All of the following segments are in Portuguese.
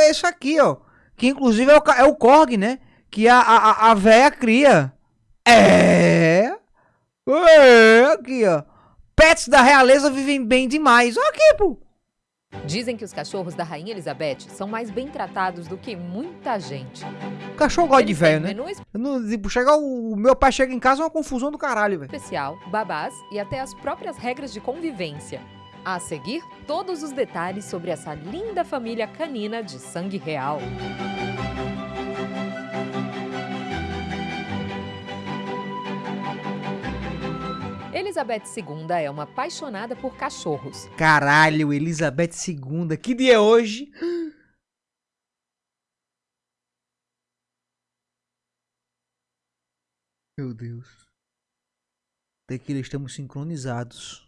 é esse aqui, ó. Que inclusive é o, é o Korg, né? Que a, a, a véia cria. É. É, aqui, ó. Pets da realeza vivem bem demais. Olha aqui, pô. Dizem que os cachorros da Rainha Elizabeth são mais bem tratados do que muita gente. O cachorro gosta de velho, né? menu não, tipo, chegar o, o meu pai chega em casa é uma confusão do caralho, velho. especial, babás e até as próprias regras de convivência. A seguir, todos os detalhes sobre essa linda família canina de sangue real. Elizabeth II é uma apaixonada por cachorros. Caralho, Elizabeth II. Que dia é hoje? Meu Deus. Tequila, estamos sincronizados.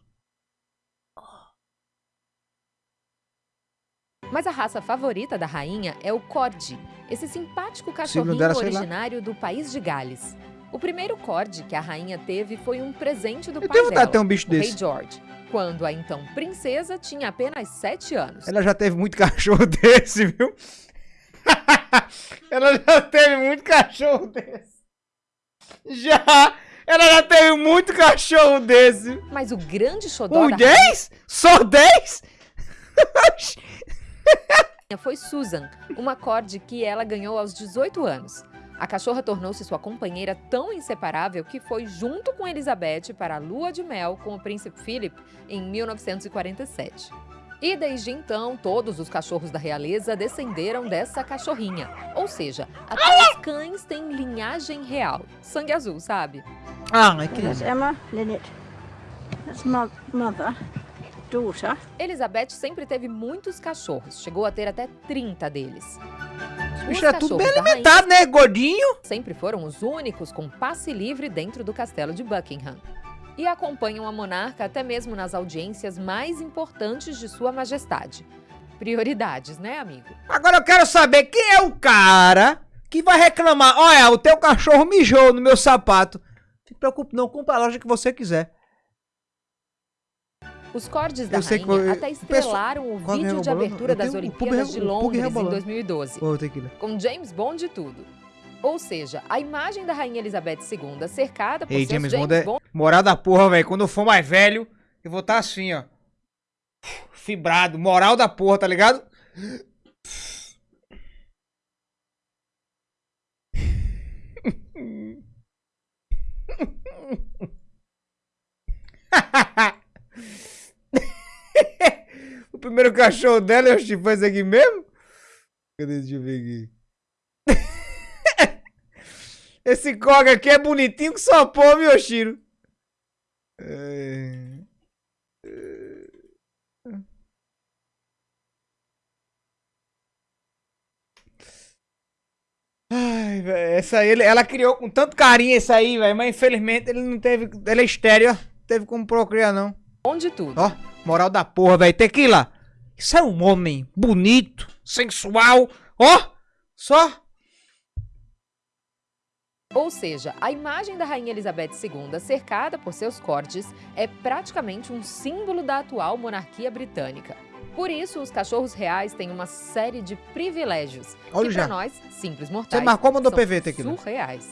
Mas a raça favorita da rainha é o Corgi, esse simpático cachorrinho dela, originário do país de Gales. O primeiro Corgi que a rainha teve foi um presente do Eu pai dela, de ter um bicho o rei desse. George, quando a então princesa tinha apenas 7 anos. Ela já teve muito cachorro desse, viu? Ela já teve muito cachorro desse. Já! Ela já teve muito cachorro desse. Mas o grande xodó Os da rainha 10? Só 10? foi Susan, uma Corgi que ela ganhou aos 18 anos. A cachorra tornou-se sua companheira tão inseparável que foi junto com Elizabeth para a lua de mel com o príncipe Philip em 1947. E desde então, todos os cachorros da realeza descenderam dessa cachorrinha. Ou seja, até os cães têm linhagem real. Sangue azul, sabe? Ah, é que... Emma Linnet. That's my mother. Elizabeth sempre teve muitos cachorros, chegou a ter até 30 deles. Os bichos é tudo bem alimentado, né? Gordinho. sempre foram os únicos com passe livre dentro do castelo de Buckingham. E acompanham a monarca até mesmo nas audiências mais importantes de Sua Majestade. Prioridades, né, amigo? Agora eu quero saber quem é o cara que vai reclamar. Olha, o teu cachorro mijou no meu sapato. Não se preocupe, não. Compra a loja que você quiser. Os cordes da Eu rainha eu- até estrelaram o Qual vídeo de abertura das Olimpíadas de Londres em rebolando. 2012, Ô, tequila. com James Bond e tudo. Ou seja, a imagem da rainha Elizabeth II cercada por Ei, seus James James, Bond é- Bond Moral da porra, velho. Quando eu for mais velho, eu vou estar assim, ó. Fibrado. Moral da porra, tá ligado? o primeiro cachorro dela, eu foi esse aqui mesmo? Cadê? Deixa eu ver aqui. Esse Koga aqui é bonitinho que só pô, meu Shiro. É... Ai, velho, essa aí, ela criou com tanto carinho essa aí, velho, mas infelizmente ele não teve, ele é estéreo, teve como procriar não. De tudo. Ó, moral da porra, velho, Tequila, isso é um homem bonito, sensual, ó, só. Ou seja, a imagem da Rainha Elizabeth II cercada por seus cortes é praticamente um símbolo da atual monarquia britânica. Por isso, os cachorros reais têm uma série de privilégios Olha que para nós, simples mortais, Você marcou, mandou são PV, Tequila. surreais.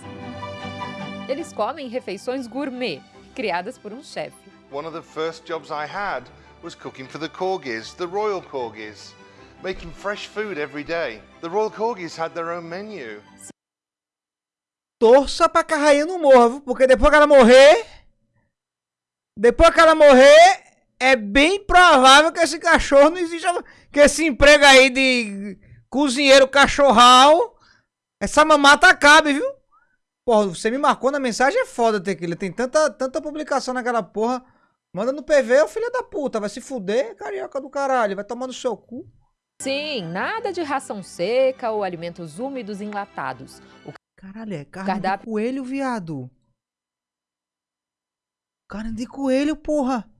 Eles comem refeições gourmet, criadas por um chefe. One of the first jobs I had was cooking for the corgis, the royal corgis, making fresh food every day. The royal corgis had their own menu. torça pra que a rainha não morra? Porque depois que ela morrer. Depois que ela morrer, é bem provável que esse cachorro não exista. Que esse emprego aí de cozinheiro cachorral. Essa mamata acabe, viu? Porra, você me marcou na mensagem, é foda, Tequila. Tem tanta, tanta publicação naquela porra. Manda no PV, ô filho da puta. Vai se fuder, carioca do caralho. Vai tomar no seu cu. Sim, nada de ração seca ou alimentos úmidos enlatados. O Caralho, é carne Cardápio- de coelho, viado. Carne de coelho, porra.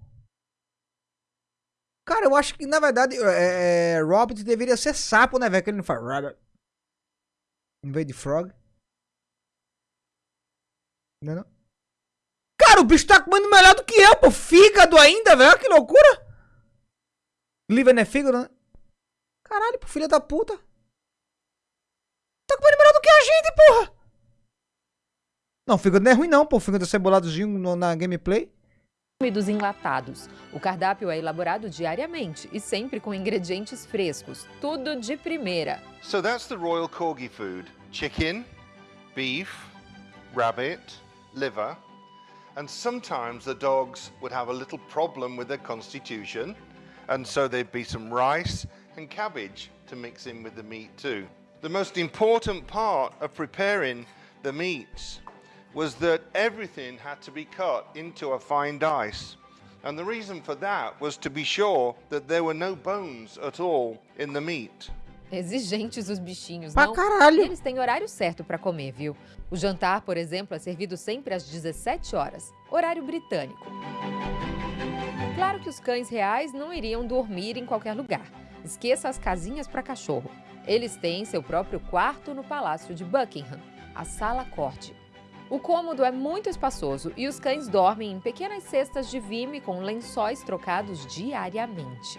Cara, eu acho que, na verdade, é, é, Robert deveria ser sapo, né, velho? Que ele não faz Robert. Em vez de frog. Não, é não? Cara, o bicho tá comendo melhor do que eu, pô. Fígado ainda, velho. Olha Que loucura. Liver não é fígado, né? Caralho, pô, filha da puta. que a gente, porra! Não, fígado não é ruim não, pô. Fígado aceboladozinho no- na gameplay. dos enlatados. O cardápio é elaborado diariamente e sempre com ingredientes frescos, tudo de primeira. So that's the Royal Corgi food chicken, beef, rabbit, liver, and sometimes the dogs would have a little problem with their constitution, and so there'd be some rice and cabbage to mix in with the meat too. The most important part of preparing the meats was that everything had to be cut into a fine dice. And the reason for that was to be sure that there were no bones at all in the meat. Exigentes os bichinhos, Pra não? E caralho. eles têm horário certo para comer, viu? O jantar, por exemplo, é servido sempre às 17 horas, horário britânico. Claro que os cães reais não iriam dormir em qualquer lugar. Esqueça as casinhas para cachorro. Eles têm seu próprio quarto no Palácio de Buckingham, a Sala Corte. O cômodo é muito espaçoso e os cães dormem em pequenas cestas de vime com lençóis trocados diariamente.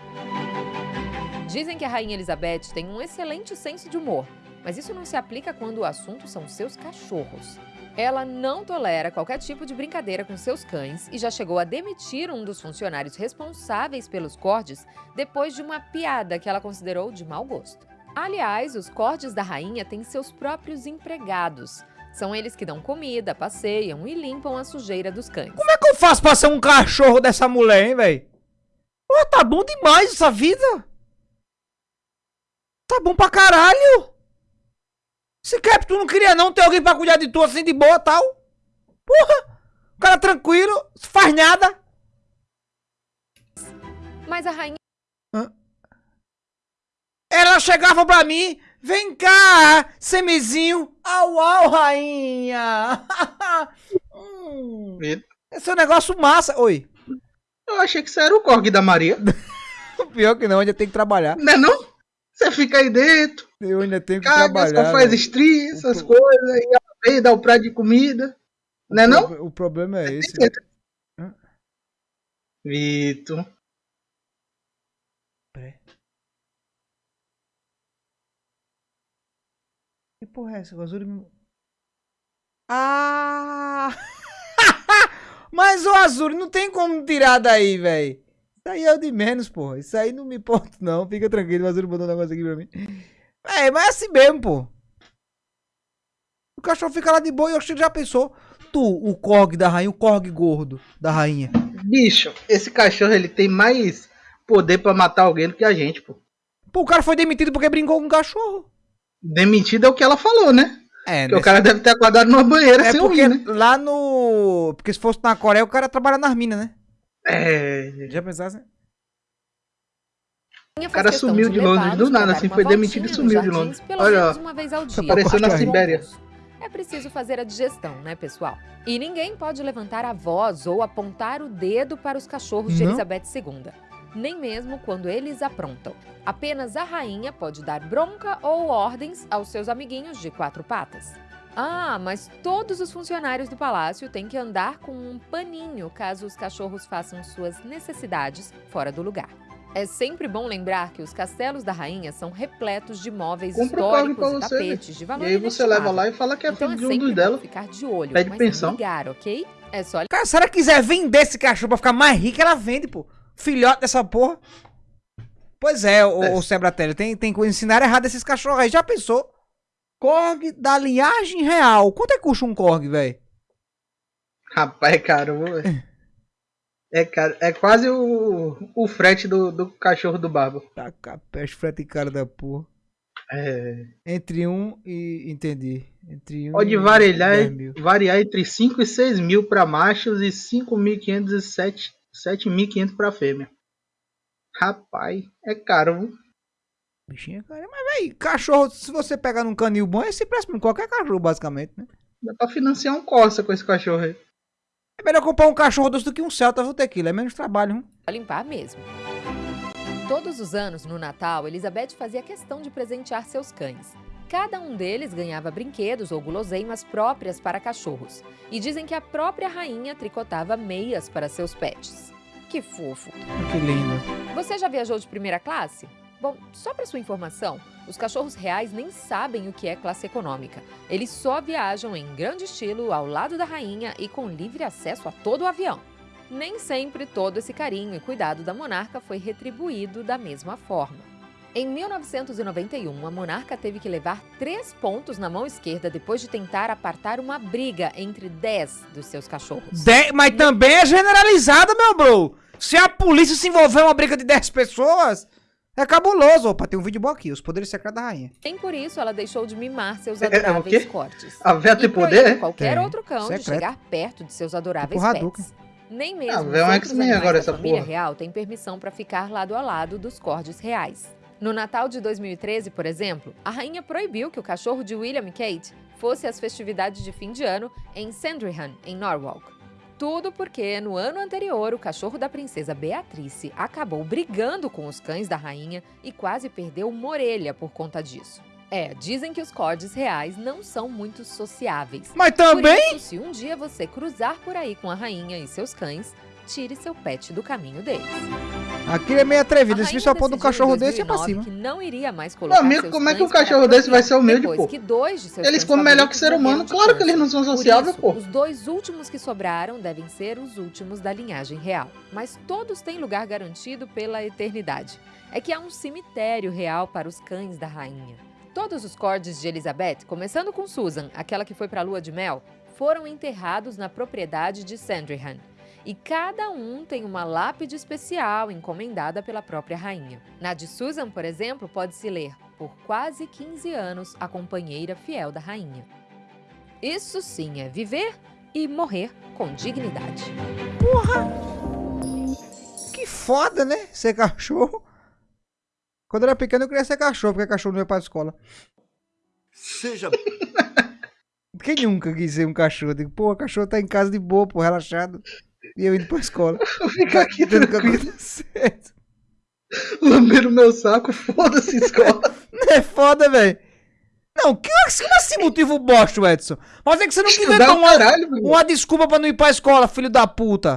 Dizem que a Rainha Elizabeth tem um excelente senso de humor, mas isso não se aplica quando o assunto são seus cachorros. Ela não tolera qualquer tipo de brincadeira com seus cães e já chegou a demitir um dos funcionários responsáveis pelos cordes depois de uma piada que ela considerou de mau gosto. Aliás, os cordes da rainha têm seus próprios empregados. São eles que dão comida, passeiam e limpam a sujeira dos cães. Como é que eu faço pra ser um cachorro dessa mulher, hein, velho? Pô, tá bom demais essa vida. Tá bom pra caralho. Esse cap tu não queria não ter alguém pra cuidar de tu assim de boa tal? Porra. O cara tranquilo, faz nada. Mas a rainha Ela chegava pra mim, vem cá, semizinho. Au, au, rainha. hum, esse é um negócio massa. Oi. Eu achei que isso era o Korg da Maria. Pior que não, ainda tem que trabalhar. Não é não? Você fica aí dentro, Eu ainda tenho que caga, trabalhar. só faz né? estria, essas tô- coisas, aí ela vem, dá o prato de comida. Não é não? O problema é esse. Hã? Vitor. Peraí. Porra é essa? O Azul me... Ah! Mas o Azul não tem como tirar daí, velho. Isso aí é o de menos, porra. Isso aí não me importa, não. Fica tranquilo, o Azul mandou um negócio aqui pra mim. É, mas é assim mesmo, pô. O cachorro fica lá de boa e eu já pensou. Tu, o Korg da rainha, o Korg gordo da rainha. Bicho, esse cachorro ele tem mais poder pra matar alguém do que a gente, pô. Pô, o cara foi demitido porque brincou com o cachorro. Demitido é o que ela falou, né? É, Que o cara deve ter acordado numa banheira É sem porque ouvir, né? lá no. Porque se fosse na Coreia, o cara trabalha nas minas, né? É. Já pensasse? faz cara sumiu de Londres do nada, assim, foi demitido e sumiu de Londres. Olha, menos uma vez ao dia. apareceu na o Sibéria. É preciso fazer a digestão, né, pessoal? E ninguém pode levantar a voz ou apontar o dedo para os cachorros de Não? Elizabeth II. Nem mesmo quando eles aprontam. Apenas a rainha pode dar bronca ou ordens aos seus amiguinhos de quatro patas. Ah, mas todos os funcionários do palácio têm que andar com um paninho caso os cachorros façam suas necessidades fora do lugar. É sempre bom lembrar que os castelos da rainha são repletos de móveis Korg históricos e você, tapetes de E valor aí você leva lá e fala que é Então filho é de um dela. ficar de olho, Pede mas pensão. ligar, ok? É só Cara, se ela quiser vender esse cachorro pra ficar mais rica, ela vende, pô. Filhote dessa porra. Pois é, o, É. o tem, tem que ensinar errado esses cachorros aí. Já pensou? Korg da linhagem real. Quanto é que custa um Korg, velho? Rapaz, é caro, velho. É, caro. é quase o, o frete do, do cachorro do Barba. Tá capeste, frete cara da porra. É, Entre um e. Entendi. Entre um pode variar, 10 mil. variar entre 5 e 6 mil para machos e 5.500 e 7 7.500 para fêmea. Rapaz, é caro. viu? Bichinho, cara. Mas, velho, cachorro, se você pegar num canil bom, esse preço em qualquer cachorro, basicamente, né? Dá pra financiar um Corsa com esse cachorro aí. É melhor comprar um cachorro doce do que um Celta, viu, Tequila? É menos trabalho, hein? limpar mesmo. Todos os anos, no Natal, Elizabeth fazia questão de presentear seus cães. Cada um deles ganhava brinquedos ou guloseimas próprias para cachorros. E dizem que a própria rainha tricotava meias para seus pets. Que fofo! Que lindo. Você já viajou de primeira classe? Bom, só para sua informação, os cachorros reais nem sabem o que é classe econômica. Eles só viajam em grande estilo ao lado da rainha e com livre acesso a todo o avião. Nem sempre todo esse carinho e cuidado da monarca foi retribuído da mesma forma. Em 1991, a monarca teve que levar três pontos na mão esquerda depois de tentar apartar uma briga entre dez dos seus cachorros. De- mas também é generalizada, meu bro. Se a polícia se envolver em uma briga de 10 pessoas, é cabuloso. Opa, tem um vídeo bom aqui, os poderes secretos da rainha. Nem por isso ela deixou de mimar seus É, é o adoráveis quê? cortes. A véia tem E poder? qualquer Tem. outro cão de Secreto. chegar perto de seus adoráveis Tipo pets. Nem Ah, mesmo vê um os outros X-Men animais agora da essa família porra. real têm permissão para ficar lado a lado dos cordes reais. No Natal de 2013, por exemplo, a rainha proibiu que o cachorro de William e Kate fosse às festividades de fim de ano em Sandringham, em Norwalk. Tudo porque, no ano anterior, o cachorro da princesa Beatrice acabou brigando com os cães da rainha e quase perdeu uma orelha por conta disso. É, dizem que os cordes reais não são muito sociáveis. Mas também. isso, se um dia você cruzar por aí com a rainha e seus cães, tire seu pet do caminho deles. Aquilo é meio atrevido. A Se só pôr um cachorro desse, é pra 2009 cima. que não iria mais colocar amigo, seus como é que um cachorro desse vai ser humilde, depois pô? que dois de seus Eles comem melhor que ser humano. Claro que eles não são sociáveis, pô. Os dois últimos que sobraram devem ser os últimos da linhagem real. Mas todos têm lugar garantido pela eternidade. É que há um cemitério real para os cães da rainha. Todos os cordes de Elizabeth, começando com Susan, aquela que foi para a lua de mel, foram enterrados na propriedade de Sandringham. E cada um tem uma lápide especial encomendada pela própria rainha. Na de Susan, por exemplo, pode-se ler: por quase 15 anos, a companheira fiel da rainha. Isso sim é viver e morrer com dignidade. Que foda, né? Ser cachorro. Quando eu era pequeno, eu queria ser cachorro, porque cachorro não ia pra escola. Seja Quem nunca quis ser um cachorro? Digo, pô, o cachorro tá em casa de boa, pô, relaxado. E eu indo pra escola. Fica aqui que tranquilo, acontecer. lamber o meu saco, foda-se escola. É foda, velho. Não, que, como assim motivo bosta, Edson? Mas é que você não inventou o uma, caralho, uma desculpa pra não ir pra escola, filho da puta.